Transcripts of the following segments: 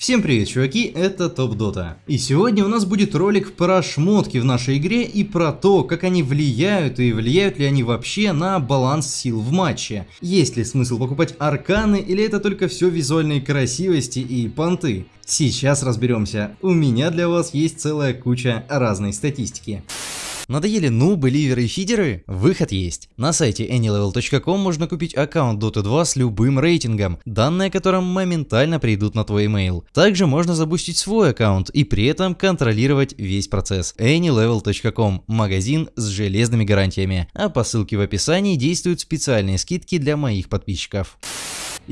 Всем привет, чуваки, это Топ Дота. И сегодня у нас будет ролик про шмотки в нашей игре и про то, как они влияют и влияют ли они вообще на баланс сил в матче. Есть ли смысл покупать арканы или это только все визуальные красивости и понты? Сейчас разберемся. У меня для вас есть целая куча разной статистики. Надоели нубы, ливеры и фидеры? Выход есть. На сайте anylevel.com можно купить аккаунт Dota 2 с любым рейтингом, данные о котором моментально придут на твой email. Также можно запустить свой аккаунт и при этом контролировать весь процесс. anylevel.com – магазин с железными гарантиями. А по ссылке в описании действуют специальные скидки для моих подписчиков.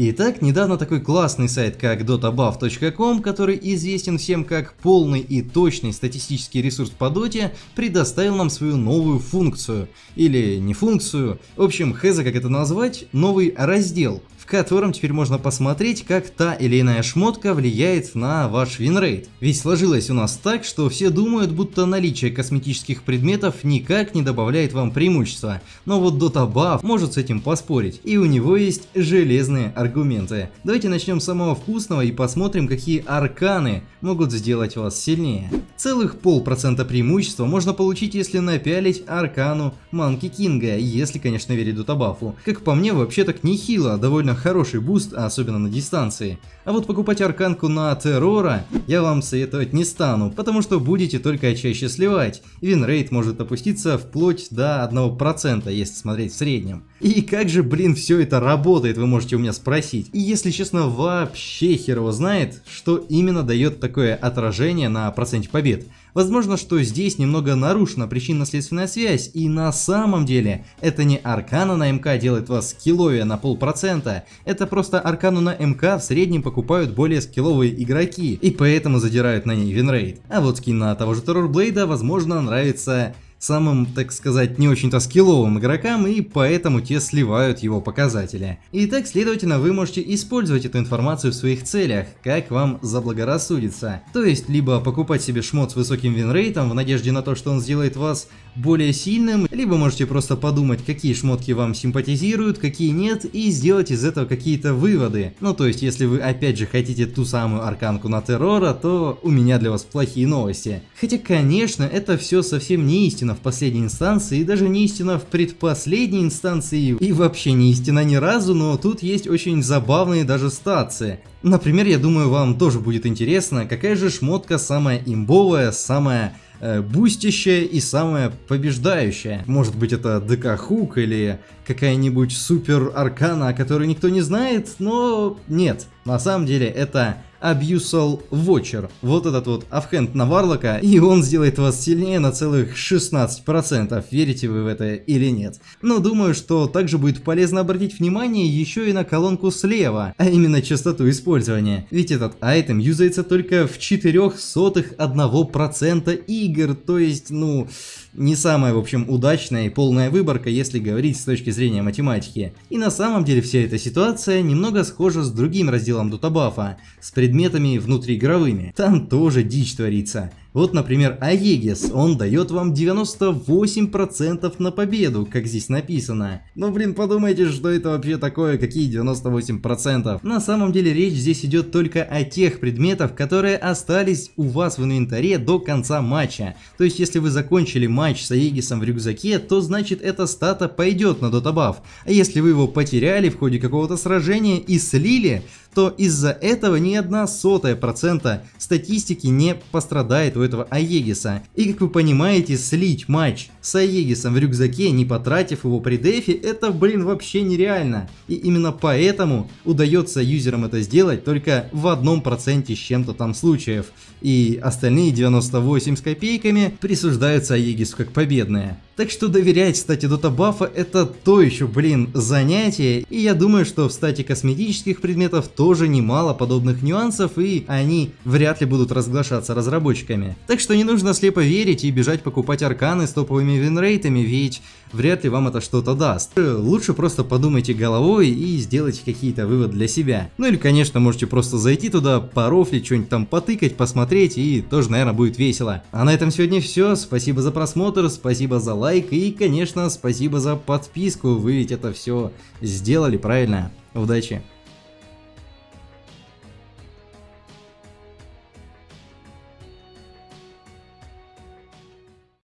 Итак, недавно такой классный сайт, как dotabuff.com, который известен всем как полный и точный статистический ресурс по доте, предоставил нам свою новую функцию. Или не функцию, в общем, хз как это назвать, новый раздел, котором теперь можно посмотреть, как та или иная шмотка влияет на ваш winrate. Ведь сложилось у нас так, что все думают, будто наличие косметических предметов никак не добавляет вам преимущества. Но вот Dota Buff может с этим поспорить, и у него есть железные аргументы. Давайте начнем с самого вкусного и посмотрим, какие арканы могут сделать вас сильнее. Целых полпроцента преимущества можно получить, если напялить аркану Манки Кинга, если, конечно, верить Дотабафу. Как по мне, вообще так нехило, довольно хороший boost, особенно на дистанции. А вот покупать арканку на террора я вам советовать не стану, потому что будете только чаще сливать. Winrate может опуститься вплоть до 1%, если смотреть в среднем. И как же, блин, все это работает, вы можете у меня спросить. И если честно, вообще хер его знает, что именно дает такое отражение на проценте побед. Возможно, что здесь немного нарушена причинно-следственная связь, и на самом деле это не аркана на МК делает вас скилловее на полпроцента, это просто аркану на МК в среднем покупают более скилловые игроки, и поэтому задирают на ней winrate. А вот skin на того же Террорблейда, возможно, нравится самым, так сказать, не очень-то скилловым игрокам, и поэтому те сливают его показатели. Итак, следовательно, вы можете использовать эту информацию в своих целях, как вам заблагорассудится. То есть, либо покупать себе шмот с высоким винрейтом в надежде на то, что он сделает вас более сильным, либо можете просто подумать, какие шмотки вам симпатизируют, какие нет, и сделать из этого какие-то выводы. Ну, то есть, если вы опять же хотите ту самую арканку на террора, то у меня для вас плохие новости. Хотя, конечно, это все совсем не истина истина в последней инстанции, и даже не истина в предпоследней инстанции, и вообще не истина ни разу, но тут есть очень забавные даже стации. Например, я думаю, вам тоже будет интересно, какая же шмотка самая имбовая, самая э, бустящая и самая побеждающая. Может быть это ДК Хук или какая-нибудь супер аркана, о которой никто не знает, но нет. На самом деле это Abusal Watcher. Вот этот вот авхенд на Варлока, и он сделает вас сильнее на целых 16%, верите вы в это или нет. Но думаю, что также будет полезно обратить внимание еще и на колонку слева, а именно частоту использования. Ведь этот айтем юзается только в 0,04% игр, то есть, ну, не самая, в общем, удачная и полная выборка, если говорить с точки зрения математики. И на самом деле вся эта ситуация немного схожа с другим разделом Дутабафа, с предметами внутриигровыми. Там тоже дичь творится. Вот, например, Аегис, он дает вам 98% на победу, как здесь написано. Ну, блин, подумайте, что это вообще такое, какие 98%. На самом деле речь здесь идет только о тех предметах, которые остались у вас в инвентаре до конца матча. То есть, если вы закончили матч с Аегисом в рюкзаке, то значит эта стата пойдет на дотабаф. А если вы его потеряли в ходе какого-то сражения и слили, то из-за этого ни одна сотая процента статистики не пострадает у этого Аегиса. И как вы понимаете, слить матч с Аегисом в рюкзаке, не потратив его при дефе, это, блин, вообще нереально. И именно поэтому удается юзерам это сделать только в одном проценте с чем-то там случаев. И остальные 98 с копейками присуждаются Аегису как победные. Так что доверять стате дота бафа это то еще, блин, занятие, и я думаю, что в стате косметических предметов тоже немало подобных нюансов, и они вряд ли будут разглашаться разработчиками. Так что не нужно слепо верить и бежать покупать арканы с топовыми винрейтами, ведь вряд ли вам это что-то даст. Лучше просто подумайте головой и сделайте какие-то выводы для себя. Ну или, конечно, можете просто зайти туда, порофлить, что-нибудь там потыкать, посмотреть, и тоже, наверное, будет весело. А на этом сегодня все. Спасибо за просмотр, спасибо за лайк и, конечно, спасибо за подписку. Вы ведь это все сделали правильно. Удачи!